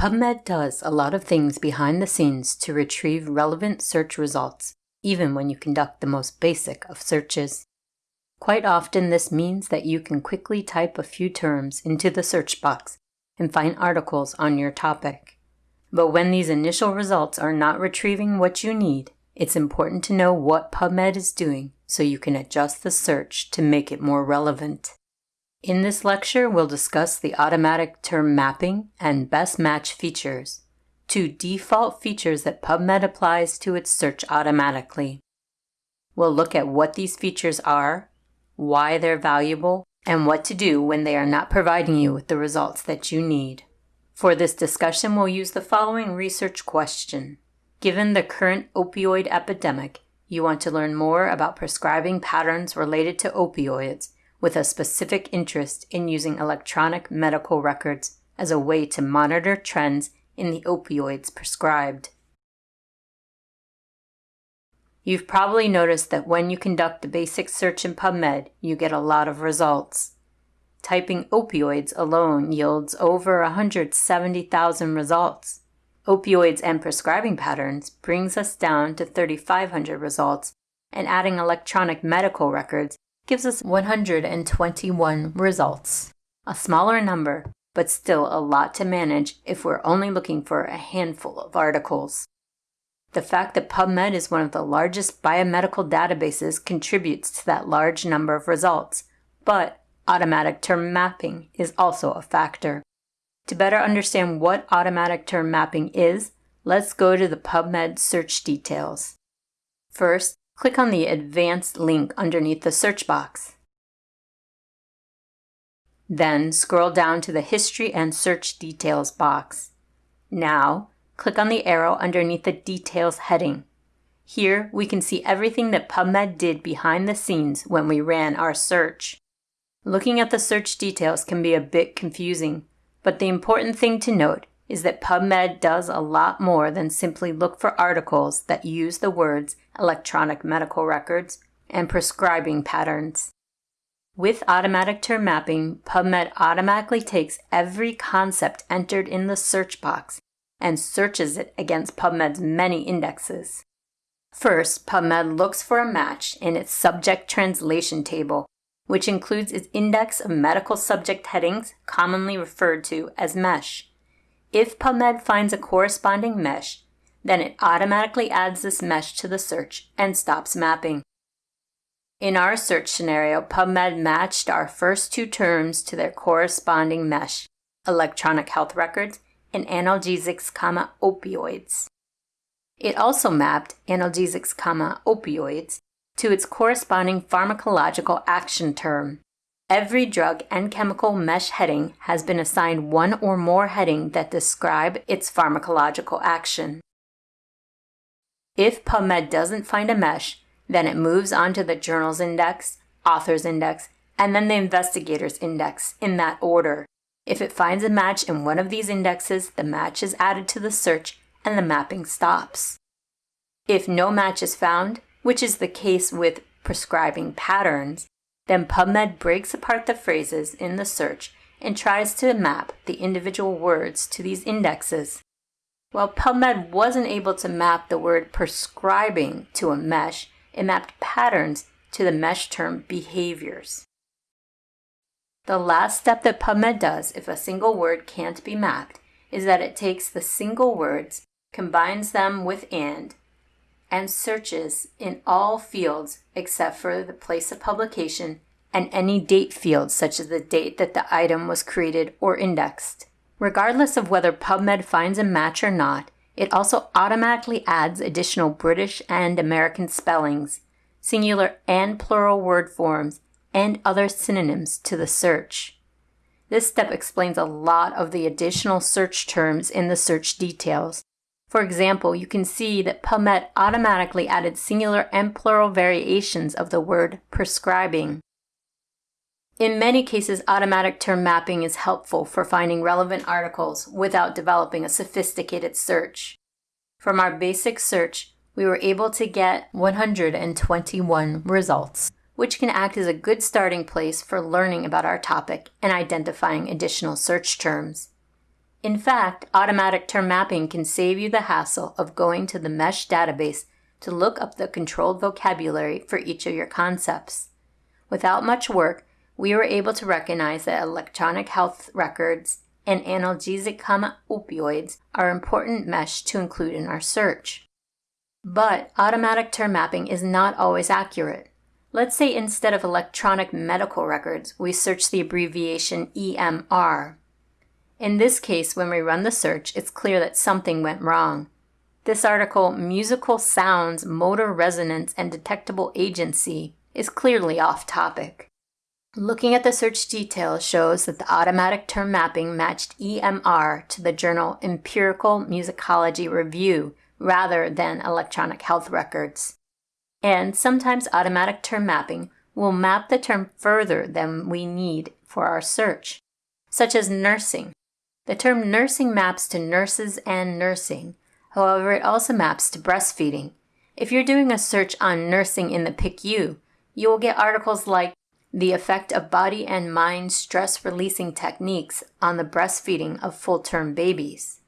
PubMed does a lot of things behind the scenes to retrieve relevant search results, even when you conduct the most basic of searches. Quite often, this means that you can quickly type a few terms into the search box and find articles on your topic. But when these initial results are not retrieving what you need, it's important to know what PubMed is doing so you can adjust the search to make it more relevant. In this lecture, we'll discuss the automatic term mapping and best match features, two default features that PubMed applies to its search automatically. We'll look at what these features are, why they're valuable, and what to do when they are not providing you with the results that you need. For this discussion, we'll use the following research question. Given the current opioid epidemic, you want to learn more about prescribing patterns related to opioids with a specific interest in using electronic medical records as a way to monitor trends in the opioids prescribed. You've probably noticed that when you conduct a basic search in PubMed, you get a lot of results. Typing opioids alone yields over 170,000 results. Opioids and prescribing patterns brings us down to 3,500 results, and adding electronic medical records gives us 121 results. A smaller number, but still a lot to manage if we're only looking for a handful of articles. The fact that PubMed is one of the largest biomedical databases contributes to that large number of results, but automatic term mapping is also a factor. To better understand what automatic term mapping is, let's go to the PubMed search details. First, click on the Advanced link underneath the search box. Then scroll down to the History and Search Details box. Now, click on the arrow underneath the Details heading. Here, we can see everything that PubMed did behind the scenes when we ran our search. Looking at the search details can be a bit confusing, but the important thing to note is that PubMed does a lot more than simply look for articles that use the words electronic medical records and prescribing patterns. With automatic term mapping, PubMed automatically takes every concept entered in the search box and searches it against PubMed's many indexes. First, PubMed looks for a match in its subject translation table, which includes its index of medical subject headings, commonly referred to as MESH. If PubMed finds a corresponding mesh, then it automatically adds this mesh to the search and stops mapping. In our search scenario, PubMed matched our first two terms to their corresponding mesh, electronic health records and analgesics, comma, opioids. It also mapped analgesics, comma, opioids to its corresponding pharmacological action term, Every drug and chemical mesh heading has been assigned one or more heading that describe its pharmacological action. If PubMed doesn't find a mesh, then it moves on to the journal's index, author's index, and then the investigator's index in that order. If it finds a match in one of these indexes, the match is added to the search and the mapping stops. If no match is found, which is the case with prescribing patterns, then PubMed breaks apart the phrases in the search and tries to map the individual words to these indexes. While PubMed wasn't able to map the word prescribing to a mesh, it mapped patterns to the mesh term behaviors. The last step that PubMed does if a single word can't be mapped is that it takes the single words, combines them with AND, and searches in all fields except for the place of publication and any date fields such as the date that the item was created or indexed. Regardless of whether PubMed finds a match or not, it also automatically adds additional British and American spellings, singular and plural word forms, and other synonyms to the search. This step explains a lot of the additional search terms in the search details, for example, you can see that PubMed automatically added singular and plural variations of the word prescribing. In many cases, automatic term mapping is helpful for finding relevant articles without developing a sophisticated search. From our basic search, we were able to get 121 results, which can act as a good starting place for learning about our topic and identifying additional search terms. In fact, automatic term mapping can save you the hassle of going to the MESH database to look up the controlled vocabulary for each of your concepts. Without much work, we were able to recognize that electronic health records and analgesic opioids are important mesh to include in our search. But automatic term mapping is not always accurate. Let's say instead of electronic medical records, we search the abbreviation EMR. In this case, when we run the search, it's clear that something went wrong. This article, Musical Sounds, Motor Resonance, and Detectable Agency, is clearly off topic. Looking at the search details shows that the automatic term mapping matched EMR to the journal Empirical Musicology Review rather than electronic health records. And sometimes automatic term mapping will map the term further than we need for our search, such as nursing. The term nursing maps to nurses and nursing. However, it also maps to breastfeeding. If you're doing a search on nursing in the PICU, you will get articles like the effect of body and mind stress releasing techniques on the breastfeeding of full term babies.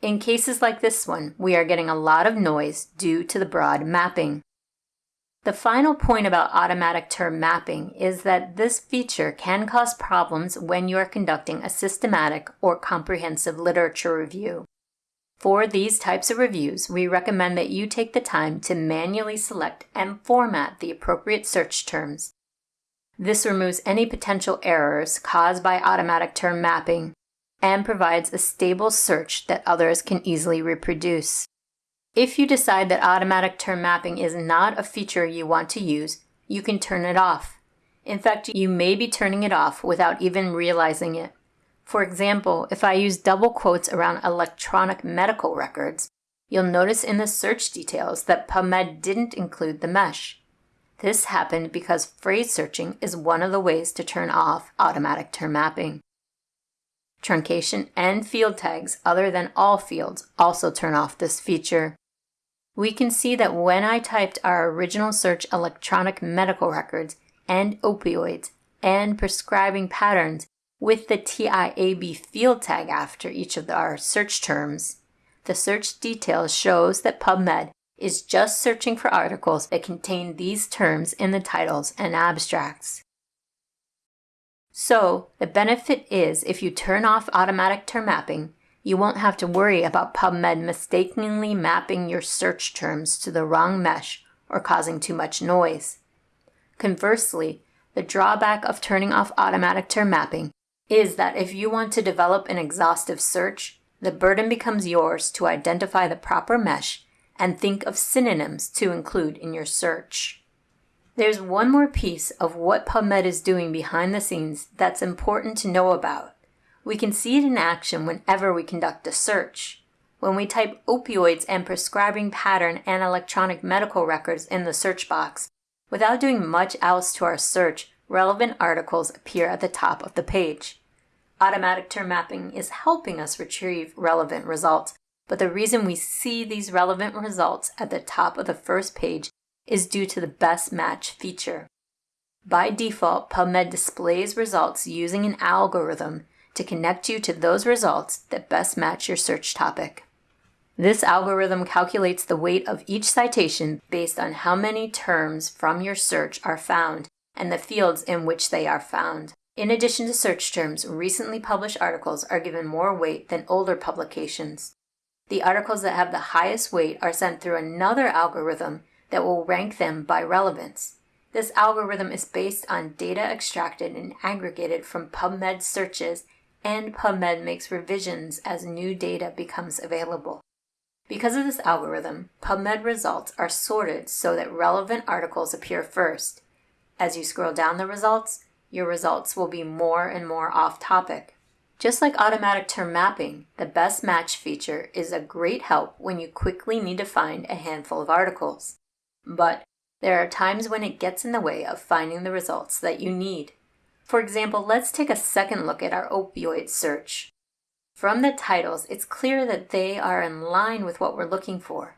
In cases like this one, we are getting a lot of noise due to the broad mapping. The final point about automatic term mapping is that this feature can cause problems when you are conducting a systematic or comprehensive literature review. For these types of reviews, we recommend that you take the time to manually select and format the appropriate search terms this removes any potential errors caused by automatic term mapping and provides a stable search that others can easily reproduce. If you decide that automatic term mapping is not a feature you want to use, you can turn it off. In fact, you may be turning it off without even realizing it. For example, if I use double quotes around electronic medical records, you'll notice in the search details that PubMed didn't include the mesh. This happened because phrase searching is one of the ways to turn off automatic term mapping. Truncation and field tags other than all fields also turn off this feature. We can see that when I typed our original search electronic medical records and opioids and prescribing patterns with the TIAB field tag after each of our search terms, the search details shows that PubMed is just searching for articles that contain these terms in the titles and abstracts. So, the benefit is if you turn off automatic term mapping, you won't have to worry about PubMed mistakenly mapping your search terms to the wrong mesh or causing too much noise. Conversely, the drawback of turning off automatic term mapping is that if you want to develop an exhaustive search, the burden becomes yours to identify the proper mesh and think of synonyms to include in your search. There's one more piece of what PubMed is doing behind the scenes that's important to know about. We can see it in action whenever we conduct a search. When we type opioids and prescribing pattern and electronic medical records in the search box, without doing much else to our search, relevant articles appear at the top of the page. Automatic term mapping is helping us retrieve relevant results but the reason we see these relevant results at the top of the first page is due to the best match feature. By default, PubMed displays results using an algorithm to connect you to those results that best match your search topic. This algorithm calculates the weight of each citation based on how many terms from your search are found and the fields in which they are found. In addition to search terms, recently published articles are given more weight than older publications. The articles that have the highest weight are sent through another algorithm that will rank them by relevance. This algorithm is based on data extracted and aggregated from PubMed searches, and PubMed makes revisions as new data becomes available. Because of this algorithm, PubMed results are sorted so that relevant articles appear first. As you scroll down the results, your results will be more and more off topic. Just like automatic term mapping, the best match feature is a great help when you quickly need to find a handful of articles. But there are times when it gets in the way of finding the results that you need. For example, let's take a second look at our opioid search. From the titles, it's clear that they are in line with what we're looking for.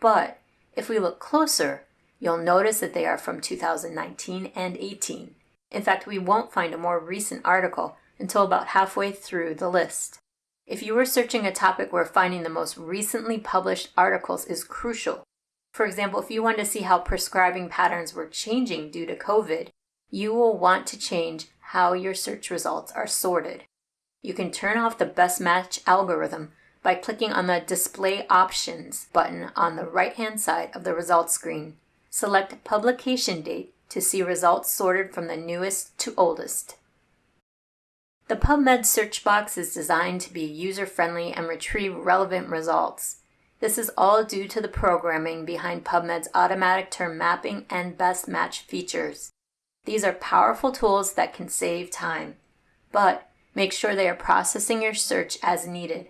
But if we look closer, you'll notice that they are from 2019 and 18. In fact, we won't find a more recent article until about halfway through the list. If you are searching a topic where finding the most recently published articles is crucial, for example, if you wanted to see how prescribing patterns were changing due to COVID, you will want to change how your search results are sorted. You can turn off the best match algorithm by clicking on the Display Options button on the right hand side of the results screen. Select Publication Date to see results sorted from the newest to oldest. The PubMed search box is designed to be user friendly and retrieve relevant results. This is all due to the programming behind PubMed's automatic term mapping and best match features. These are powerful tools that can save time, but make sure they are processing your search as needed.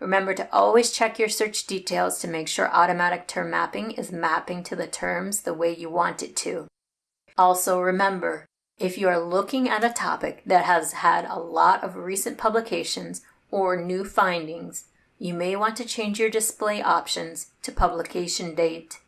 Remember to always check your search details to make sure automatic term mapping is mapping to the terms the way you want it to. Also, remember if you are looking at a topic that has had a lot of recent publications or new findings, you may want to change your display options to publication date.